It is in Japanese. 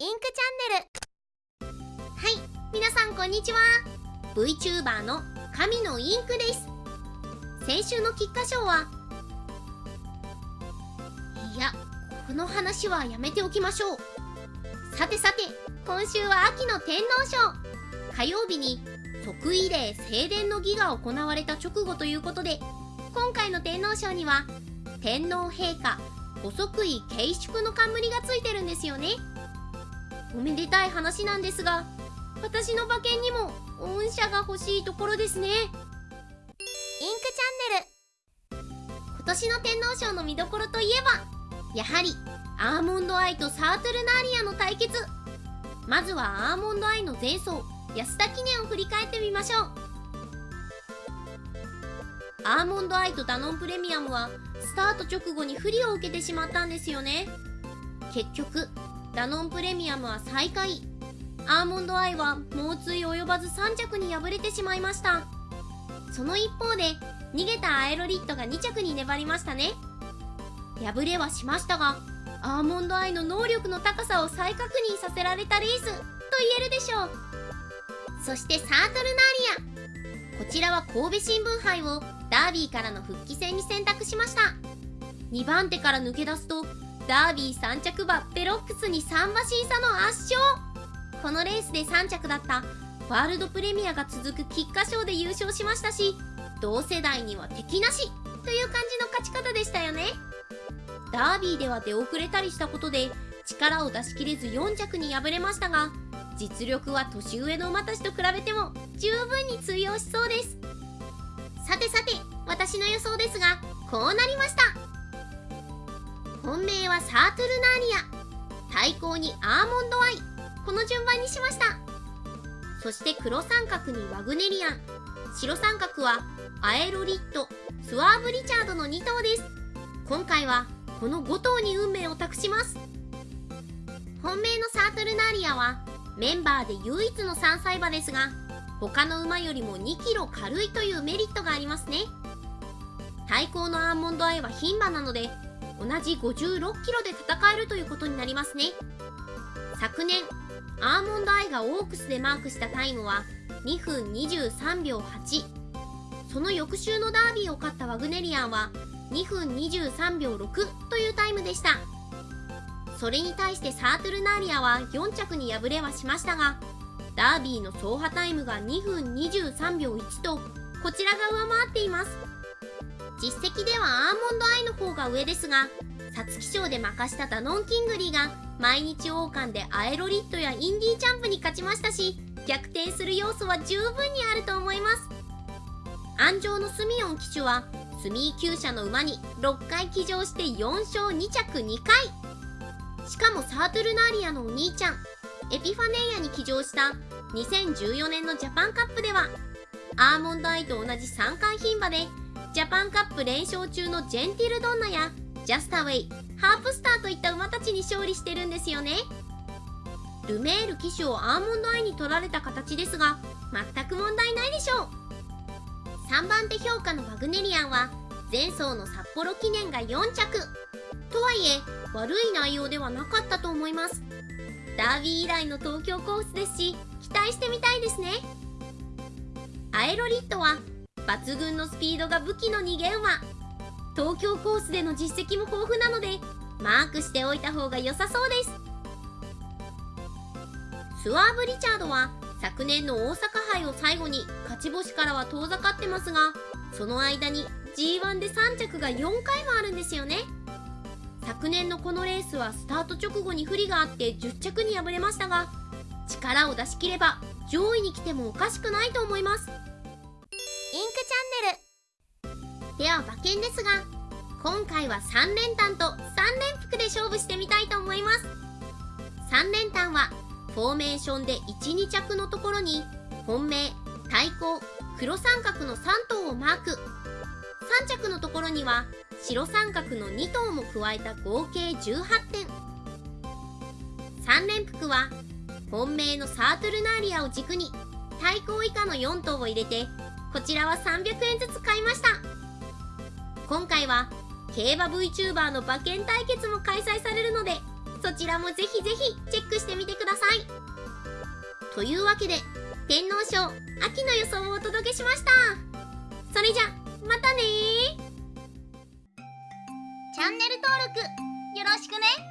インクチャンネル。はい皆さんこんにちは。VTuber の神のインクです。先週の菊花賞はいやこの話はやめておきましょう。さてさて今週は秋の天皇賞。火曜日に即位礼正殿の儀が行われた直後ということで今回の天皇賞には天皇陛下ご即位慶祝の冠がついてるんですよね。おめでたい話なんですが私の馬券にも御社が欲しいところですね。インクチャンネル。今年の天皇賞の見どころといえばやはりアーモンドアイとサートルナーリアの対決。まずはアーモンドアイの前走安田記念を振り返ってみましょう。アーモンドアイとダノンプレミアムはスタート直後に不利を受けてしまったんですよね。結局ダノンプレミアムは最下位アーモンドアイは猛追及ばず3着に敗れてしまいました。その一方で逃げたアエロリットが2着に粘りましたね。敗れはしましたがアーモンドアイの能力の高さを再確認させられたレースと言えるでしょう。そしてサートルナーリア。こちらは神戸新聞杯をダービーからの復帰戦に選択しました。2番手から抜け出すとダービー3着馬ベロックスに3馬身差の圧勝。このレースで3着だった。ワールドプレミアが続く菊花賞で優勝しましたし同世代には敵なしという感じの勝ち方でしたよね。ダービーでは出遅れたりしたことで力を出し切れず4着に敗れましたが実力は年上の馬たちと比べても十分に通用しそうです。さてさて私の予想ですがこうなりました。本命はサートルナーリア。対抗にアーモンドアイ。この順番にしました。そして黒三角にワグネリアン。白三角はアエロリットスワーブ・リチャードの2頭です。今回はこの5頭に運命を託します。本命のサートルナーリアはメンバーで唯一の3歳馬ですが他の馬よりも 2kg 軽いというメリットがありますね。対抗のアーモンドアイは牝馬なので同じ 56kg で戦えるということになりますね。昨年アーモンドアイがオークスでマークしたタイムは2分23秒8その翌週のダービーを勝ったワグネリアンは2分23秒6というタイムでした。それに対してサートゥルナーリアは4着に敗れはしましたがダービーの走破タイムが2分23秒1とこちらが上回っています。実績ではアーモンドアイの方が上ですが皐月賞で負かしたダノンキングリーが毎日王冠でアエロリットやインディーチャンプに勝ちましたし逆転する要素は十分にあると思います。鞍上のスミヨン騎手は角居厩舎の馬に6回騎乗して4勝2着2回。しかもサートゥルナーリアのお兄ちゃんエピファネイアに騎乗した2014年のジャパンカップではアーモンドアイと同じ三冠牝馬でジャパンカップ連勝中のジェンティルドンナやジャスタウェイハープスターといった馬たちに勝利してるんですよね。ルメール騎手をアーモンドアイに取られた形ですが全く問題ないでしょう。3番手評価のワグネリアンは前走の札幌記念が4着。とはいえ悪い内容ではなかったと思います。ダービー以来の東京コースですし期待してみたいですね。アエロリットは抜群のスピードが武器の逃げ馬東京コースでの実績も豊富なのでマークしておいた方が良さそうです。スワーブ・リチャードは昨年の大阪杯を最後に勝ち星からは遠ざかってますがその間に G1 で3着が4回もあるんですよね。昨年のこのレースはスタート直後に不利があって10着に敗れましたが力を出し切れば上位に来てもおかしくないと思います。インクチャンネルでは馬券ですが今回は3連単と3連複で勝負してみたいと思います。3連単はフォーメーションで12着のところに本命対抗黒三角の3頭をマーク。3着のところには白三角の2頭も加えた合計18点。3連複は本命のサートルナーリアを軸に対抗以下の4頭を入れてこちらは300円ずつ買いました。今回は競馬 VTuber の馬券対決も開催されるのでそちらもぜひぜひチェックしてみてください。というわけで天皇賞秋の予想をお届けしました。それじゃまたねチャンネル登録よろしくね。